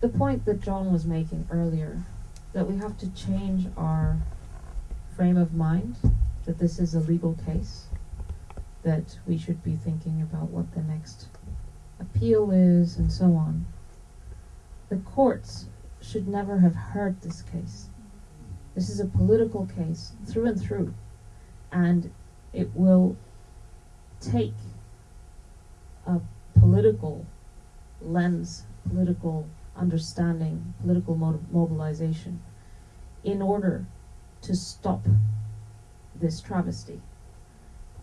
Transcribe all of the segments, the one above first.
the point that John was making earlier, that we have to change our frame of mind, that this is a legal case, that we should be thinking about what the next appeal is, and so on. The courts should never have heard this case. This is a political case through and through, and it will take a political lens, political understanding, political mo- mobilization in order to stop this travesty.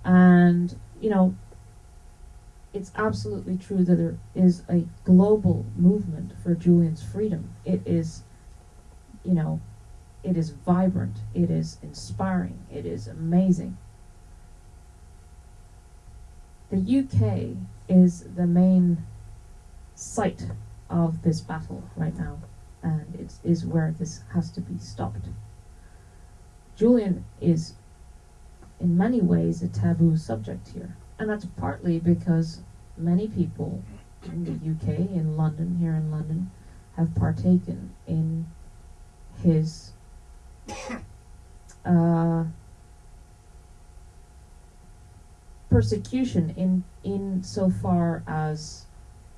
And, you know, it's absolutely true that there is a global movement for Julian's freedom. It is, you know, it is vibrant, it is inspiring, it is amazing. The UK is the main site of this battle right now, and it is where this has to be stopped. Julian is, in many ways, a taboo subject here, and that's partly because many people in the UK, in London, here in London, have partaken in his uh, persecution in in so far as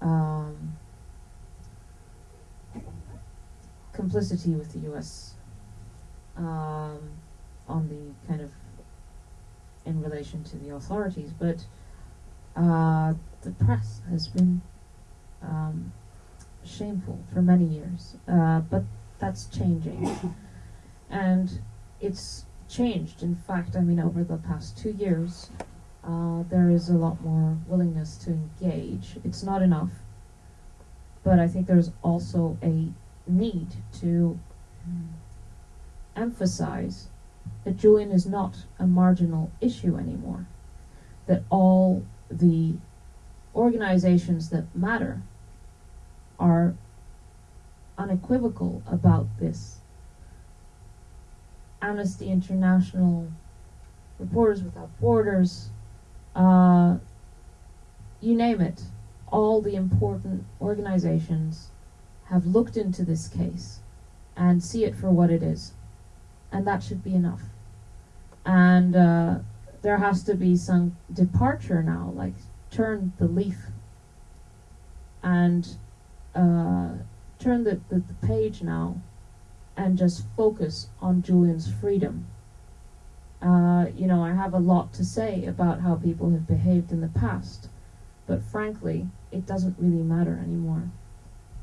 um, complicity with the U.S. Um, on the kind of in relation to the authorities, but uh, the press has been um, shameful for many years. Uh, but that's changing, and it's changed. In fact, I mean, over the past two years, uh, there is a lot more willingness to engage. It's not enough, but I think there's also a need to emphasize that Julian is not a marginal issue anymore. That all the organizations that matter are unequivocal about this. Amnesty International, Reporters Without Borders, uh, you name it, all the important organizations have looked into this case and see it for what it is. And that should be enough. And uh, there has to be some departure now, like turn the leaf and uh, turn the, the, the page now and just focus on Julian's freedom. Uh, you know, I have a lot to say about how people have behaved in the past, but frankly, it doesn't really matter anymore.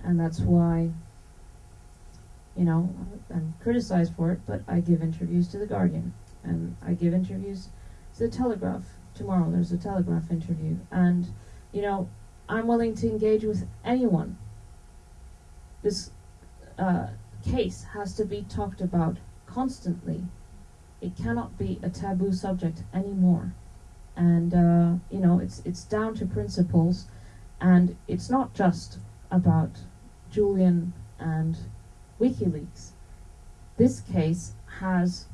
And that's why, you know, I'm criticized for it, but I give interviews to The Guardian, and I give interviews to The Telegraph. Tomorrow there's a Telegraph interview, and, you know, I'm willing to engage with anyone. This uh, case has to be talked about constantly. It cannot be a taboo subject anymore. And uh, you know, it's it's down to principles, and it's not just about Julian and WikiLeaks. This case has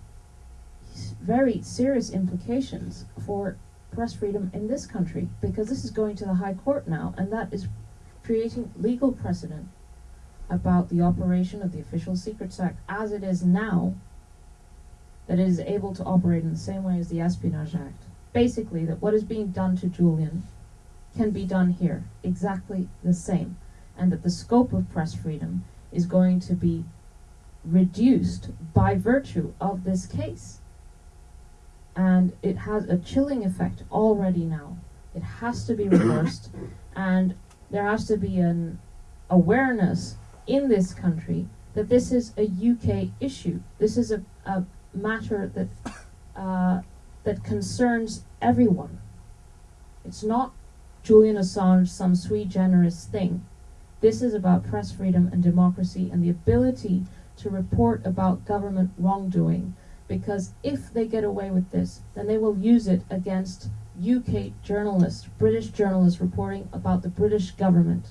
very serious implications for press freedom in this country because this is going to the High Court now, and that is creating legal precedent about the operation of the Official Secrets Act as it is now, that it is able to operate in the same way as the Espionage Act. Basically, that what is being done to Julian can be done here, exactly the same, and that the scope of press freedom is going to be reduced by virtue of this case and it has a chilling effect already now. It has to be reversed, and there has to be an awareness in this country that this is a UK issue. This is a, a matter that uh, that concerns everyone. It's not Julian Assange, some sui generis thing. This is about press freedom and democracy and the ability to report about government wrongdoing because if they get away with this, then they will use it against UK journalists, British journalists reporting about the British government.